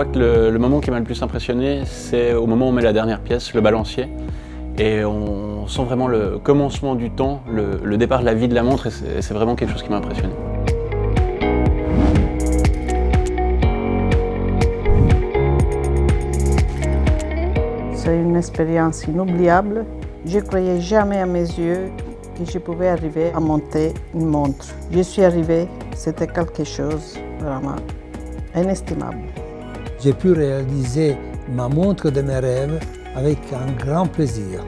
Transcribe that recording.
crois que le, moment qui m'a le plus impressionné, c'est au moment où on met la dernière pièce, le balancier. Et on sent vraiment le commencement du temps, le, départ de la vie de la montre, et c'est vraiment quelque chose qui m'a impressionné. C'est une expérience inoubliable. Je ne croyais jamais à mes yeux que je pouvais arriver à monter une montre. Je suis arrivée, c'était quelque chose vraiment inestimable. J'ai pu réaliser ma montre de mes rêves avec un grand plaisir.